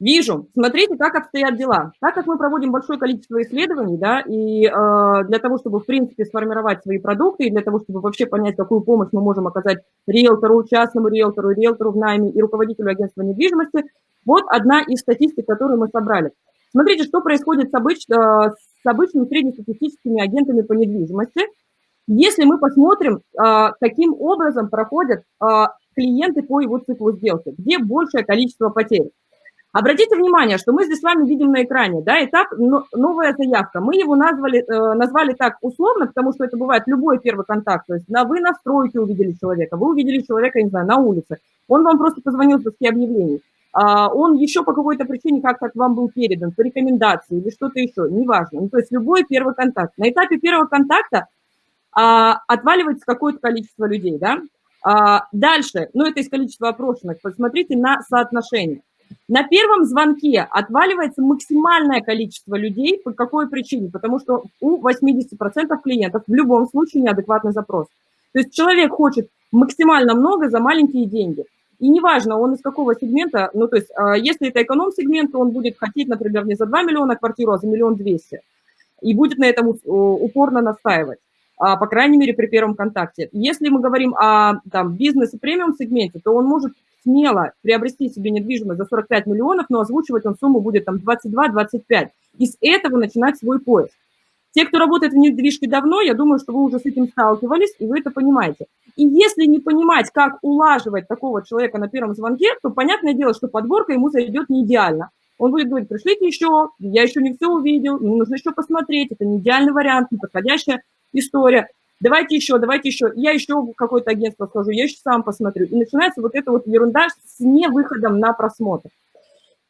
Вижу. Смотрите, как обстоят дела. Так как мы проводим большое количество исследований, да, и э, для того, чтобы, в принципе, сформировать свои продукты, и для того, чтобы вообще понять, какую помощь мы можем оказать риэлтору, частному риэлтору, риэлтору в найме и руководителю агентства недвижимости, вот одна из статистик, которую мы собрали. Смотрите, что происходит с, обыч, э, с обычными среднестатистическими агентами по недвижимости. Если мы посмотрим, э, каким образом проходят э, клиенты по его циклу сделки, где большее количество потерь. Обратите внимание, что мы здесь с вами видим на экране, да, этап «Новая заявка». Мы его назвали, э, назвали так условно, потому что это бывает любой первый контакт. То есть на, вы на стройке увидели человека, вы увидели человека, не знаю, на улице. Он вам просто позвонил с доски объявлений. А, он еще по какой-то причине как-то к вам был передан, по рекомендации или что-то еще, неважно. Ну, то есть любой первый контакт. На этапе первого контакта а, отваливается какое-то количество людей, да. А, дальше, ну, это из количества опрошенных, посмотрите на соотношение. На первом звонке отваливается максимальное количество людей. По какой причине? Потому что у 80% клиентов в любом случае неадекватный запрос. То есть человек хочет максимально много за маленькие деньги. И неважно, он из какого сегмента, ну, то есть, а, если это эконом-сегмент, то он будет хотеть, например, не за 2 миллиона квартиру, а за миллион двести. И будет на этом упорно настаивать, а, по крайней мере, при первом контакте. Если мы говорим о там, бизнес- и премиум-сегменте, то он может смело приобрести себе недвижимость за 45 миллионов, но озвучивать он сумму будет там 22-25. И с этого начинать свой поиск. Те, кто работает в недвижке давно, я думаю, что вы уже с этим сталкивались, и вы это понимаете. И если не понимать, как улаживать такого человека на первом звонке, то понятное дело, что подборка ему зайдет не идеально. Он будет говорить, пришлите еще, я еще не все увидел, мне нужно еще посмотреть, это не идеальный вариант, не подходящая история давайте еще, давайте еще, я еще какое-то агентство схожу, я еще сам посмотрю. И начинается вот эта вот ерунда с невыходом на просмотр.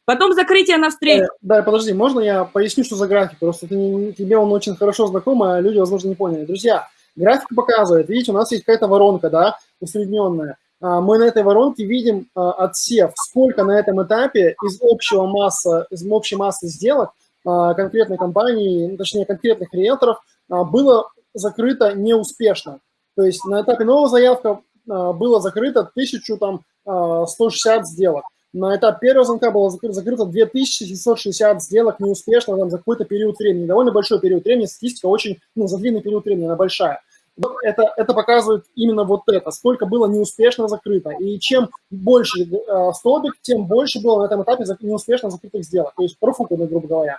Потом закрытие на встречу. Э, да, подожди, можно я поясню, что за график? Просто ты, тебе он очень хорошо знаком, а люди, возможно, не поняли. Друзья, график показывает, видите, у нас есть какая-то воронка, да, усредненная. А, мы на этой воронке видим а, отсев, сколько на этом этапе из общего массы, из общей массы сделок а, конкретной компании, точнее, конкретных риэлторов было закрыто неуспешно. То есть на этапе нового заявка а, было закрыто 1160 а, сделок. На этапе первого звонка было закрыто, закрыто 2760 сделок неуспешно там, за какой-то период времени. Довольно большой период времени, статистика очень, ну, за длинный период времени, она большая. Это, это показывает именно вот это, сколько было неуспешно закрыто. И чем больше э, столбик, тем больше было на этом этапе неуспешно закрытых сделок. То есть профукано, грубо говоря.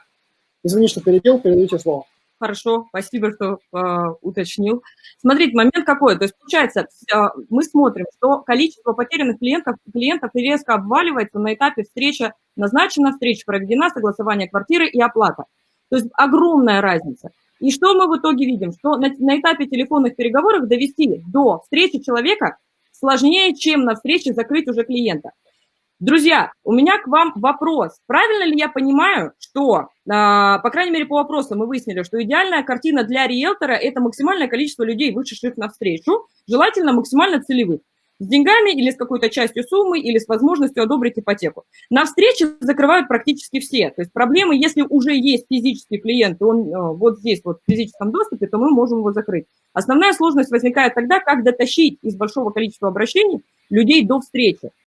Извини, что перебил, передаю слово хорошо, спасибо, что э, уточнил. Смотрите, момент какой, то есть получается, э, мы смотрим, что количество потерянных клиентов, клиентов резко обваливается на этапе встречи, назначена встреча, проведена, согласование квартиры и оплата. То есть огромная разница. И что мы в итоге видим? Что на, на этапе телефонных переговоров довести до встречи человека сложнее, чем на встрече закрыть уже клиента. Друзья, у меня к вам вопрос. Правильно ли я понимаю, что, а, по крайней мере, по вопросу мы выяснили, что идеальная картина для риэлтора – это максимальное количество людей, вышедших навстречу, желательно максимально целевых, с деньгами или с какой-то частью суммы, или с возможностью одобрить ипотеку. На встрече закрывают практически все. То есть проблемы, если уже есть физический клиент, он э, вот здесь вот в физическом доступе, то мы можем его закрыть. Основная сложность возникает тогда, как дотащить из большого количества обращений людей до встречи.